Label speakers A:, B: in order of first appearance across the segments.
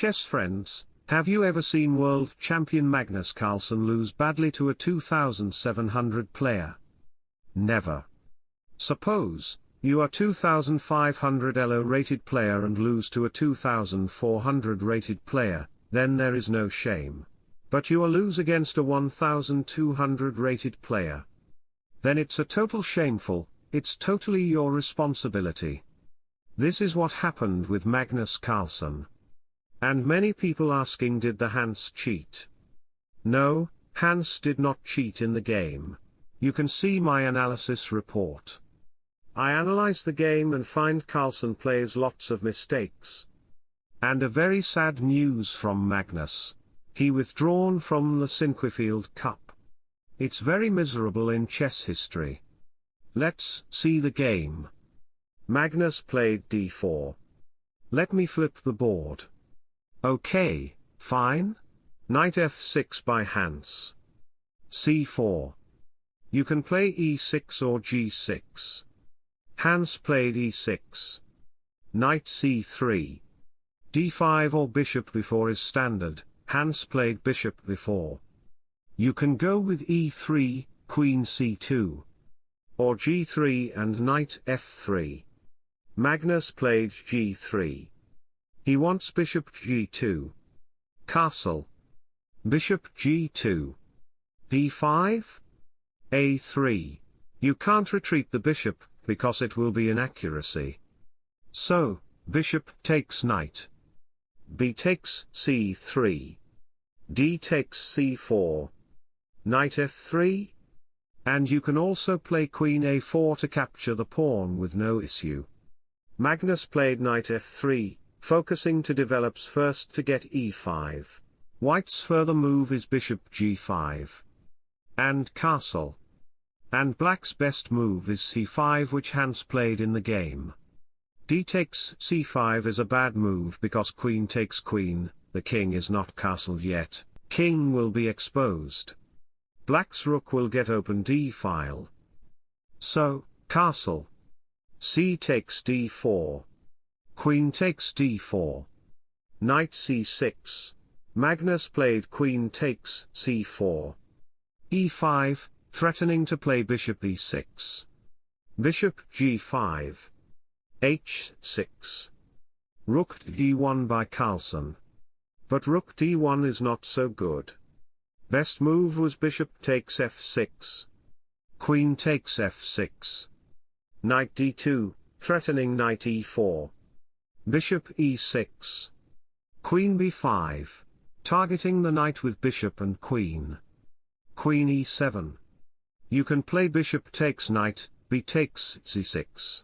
A: chess friends, have you ever seen world champion Magnus Carlsen lose badly to a 2700 player? Never. Suppose, you are 2500 ELO rated player and lose to a 2400 rated player, then there is no shame. But you are lose against a 1200 rated player. Then it's a total shameful, it's totally your responsibility. This is what happened with Magnus Carlsen. And many people asking did the Hans cheat? No, Hans did not cheat in the game. You can see my analysis report. I analyze the game and find Carlsen plays lots of mistakes. And a very sad news from Magnus. He withdrawn from the Sinquefield Cup. It's very miserable in chess history. Let's see the game. Magnus played d4. Let me flip the board. Okay, fine. Knight f6 by Hans. c4. You can play e6 or g6. Hans played e6. Knight c3. d5 or bishop b4 is standard, Hans played bishop b4. You can go with e3, queen c2. Or g3 and knight f3. Magnus played g3. He wants bishop g2. Castle. Bishop g2. d5? a3. You can't retreat the bishop, because it will be inaccuracy. So, bishop takes knight. b takes c3. d takes c4. Knight f3. And you can also play queen a4 to capture the pawn with no issue. Magnus played knight f3, focusing to develops first to get e5. White's further move is bishop g5. And castle. And black's best move is c5 which Hans played in the game. d takes c5 is a bad move because queen takes queen, the king is not castled yet, king will be exposed. Black's rook will get open d-file. So, castle. c takes d4. Queen takes d4. Knight c6. Magnus played queen takes c4. e5, threatening to play bishop e6. Bishop g5. h6. Rook d1 by Carlsen. But rook d1 is not so good. Best move was bishop takes f6. Queen takes f6. Knight d2, threatening knight e4. Bishop e6. Queen b5. Targeting the knight with bishop and queen. Queen e7. You can play bishop takes knight, b takes c6.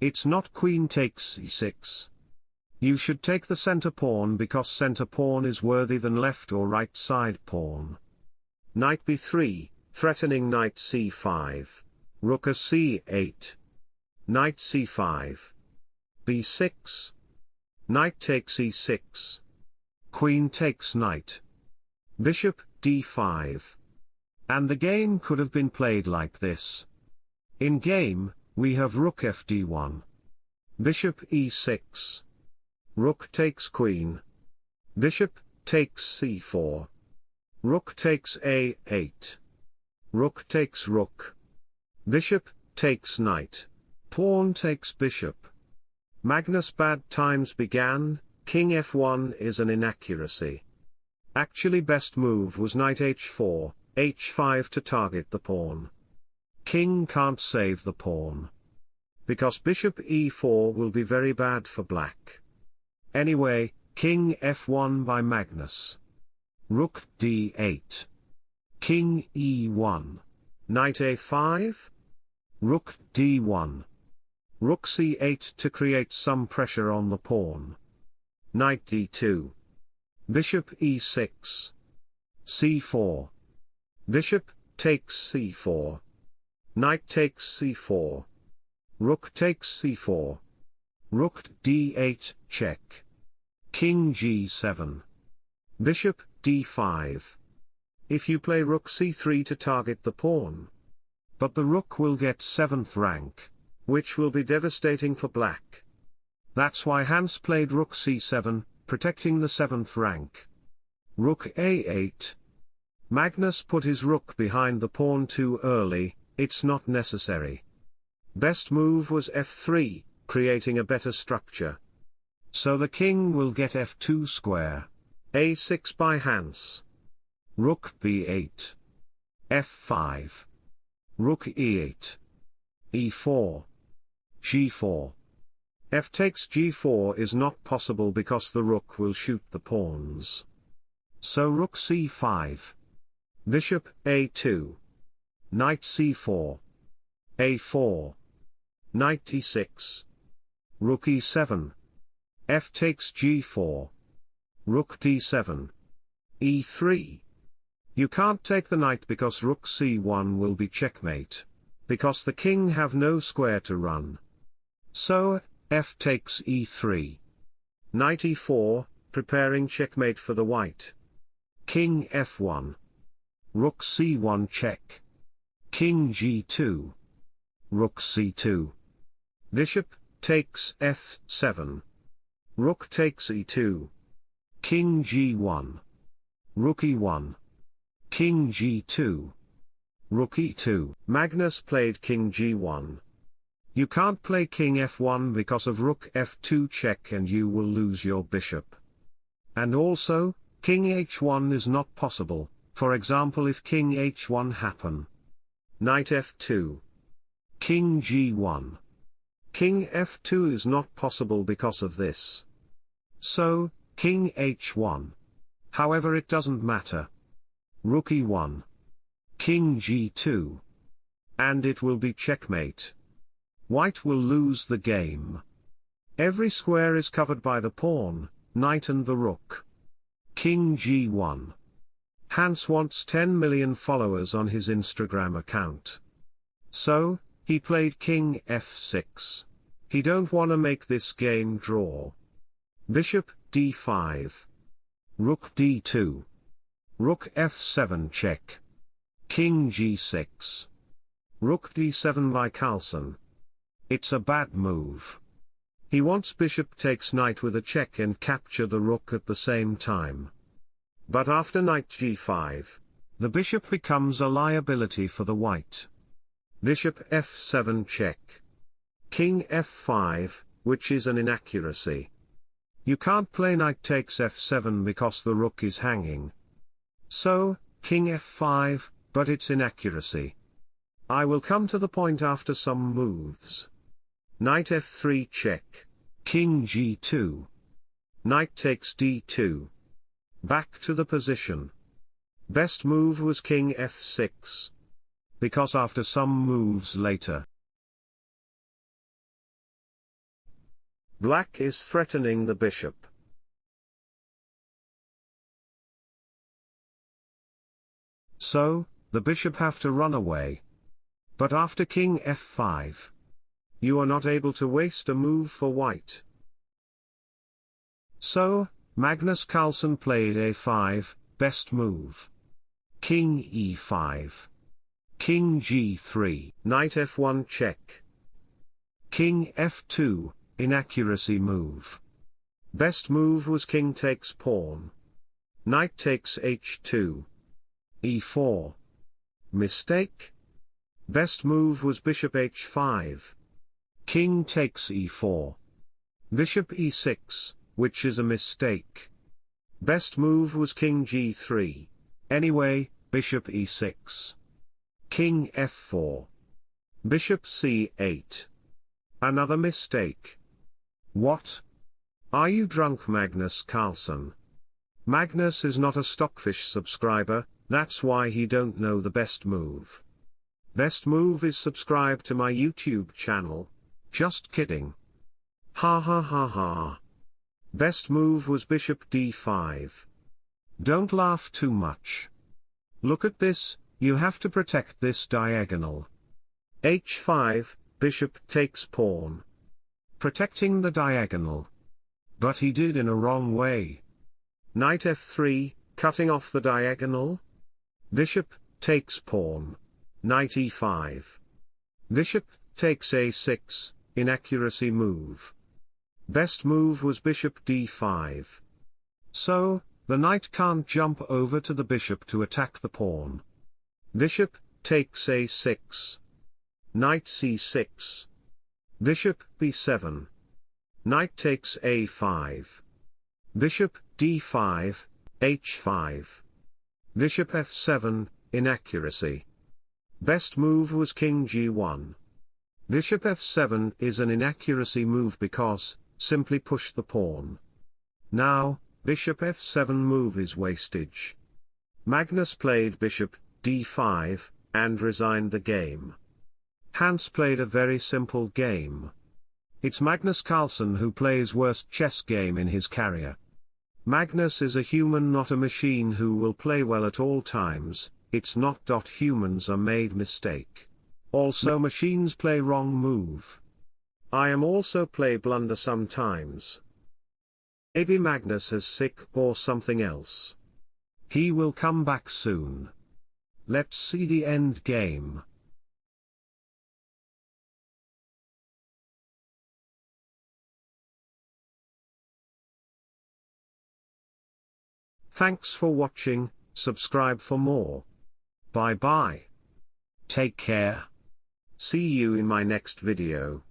A: It's not queen takes e6. You should take the center pawn because center pawn is worthy than left or right side pawn. Knight b3, threatening knight c5. Rook a c8. Knight c5 b6. Knight takes e6. Queen takes knight. Bishop, d5. And the game could have been played like this. In game, we have rook fd1. Bishop e6. Rook takes queen. Bishop, takes c4. Rook takes a8. Rook takes rook. Bishop, takes knight. Pawn takes bishop. Magnus bad times began, king f1 is an inaccuracy. Actually best move was knight h4, h5 to target the pawn. King can't save the pawn. Because bishop e4 will be very bad for black. Anyway, king f1 by Magnus. Rook d8. King e1. Knight a5. Rook d1. Rook c8 to create some pressure on the pawn. Knight d2. Bishop e6. c4. Bishop, takes c4. Knight takes c4. Rook takes c4. Rook d8, check. King g7. Bishop, d5. If you play rook c3 to target the pawn. But the rook will get 7th rank which will be devastating for black. That's why Hans played rook c7, protecting the 7th rank. Rook a8. Magnus put his rook behind the pawn too early, it's not necessary. Best move was f3, creating a better structure. So the king will get f2 square. a6 by Hans. Rook b8. f5. Rook e8. e4. G4. f takes g4 is not possible because the rook will shoot the pawns. So rook c5. Bishop a2. Knight c4. a4. Knight e6. Rook e7. f takes g4. Rook d7. e3. You can't take the knight because rook c1 will be checkmate. Because the king have no square to run. So, f takes e3. Knight e4, preparing checkmate for the white. King f1. Rook c1 check. King g2. Rook c2. Bishop, takes f7. Rook takes e2. King g1. Rook e1. King g2. Rook e2. Magnus played king g1. You can't play king f1 because of rook f2 check and you will lose your bishop. And also, king h1 is not possible, for example if king h1 happen. Knight f2. King g1. King f2 is not possible because of this. So, king h1. However it doesn't matter. Rook e1. King g2. And it will be checkmate. White will lose the game. Every square is covered by the pawn, knight and the rook. King g1. Hans wants 10 million followers on his Instagram account. So, he played king f6. He don't wanna make this game draw. Bishop d5. Rook d2. Rook f7 check. King g6. Rook d7 by Carlsen. It's a bad move. He wants bishop takes knight with a check and capture the rook at the same time. But after knight g5, the bishop becomes a liability for the white. Bishop f7 check. King f5, which is an inaccuracy. You can't play knight takes f7 because the rook is hanging. So, king f5, but it's inaccuracy. I will come to the point after some moves. Knight f3 check. King g2. Knight takes d2. Back to the position. Best move was king f6. Because after some moves later. Black is threatening the bishop. So, the bishop have to run away. But after king f5, you are not able to waste a move for white. So, Magnus Carlsen played a5, best move. King e5. King g3, knight f1 check. King f2, inaccuracy move. Best move was king takes pawn. Knight takes h2 e4. Mistake? Best move was bishop h5. King takes e4. Bishop e6, which is a mistake. Best move was king g3. Anyway, bishop e6. King f4. Bishop c8. Another mistake. What? Are you drunk Magnus Carlsen? Magnus is not a Stockfish subscriber, that's why he don't know the best move. Best move is subscribe to my YouTube channel. Just kidding. Ha ha ha ha. Best move was bishop d5. Don't laugh too much. Look at this, you have to protect this diagonal. h5, bishop takes pawn. Protecting the diagonal. But he did in a wrong way. Knight f3, cutting off the diagonal, Bishop, takes pawn. Knight e5. Bishop, takes a6, inaccuracy move. Best move was bishop d5. So, the knight can't jump over to the bishop to attack the pawn. Bishop, takes a6. Knight c6. Bishop, b7. Knight takes a5. Bishop, d5, h5. Bishop f7, inaccuracy. Best move was king g1. Bishop f7 is an inaccuracy move because, simply push the pawn. Now, bishop f7 move is wastage. Magnus played bishop, d5, and resigned the game. Hans played a very simple game. It's Magnus Carlsen who plays worst chess game in his career. Magnus is a human not a machine who will play well at all times, it's not. Humans are made mistake. Also machines play wrong move. I am also play blunder sometimes. Maybe Magnus is sick or something else. He will come back soon. Let's see the end game. Thanks for watching, subscribe for more. Bye bye. Take care. See you in my next video.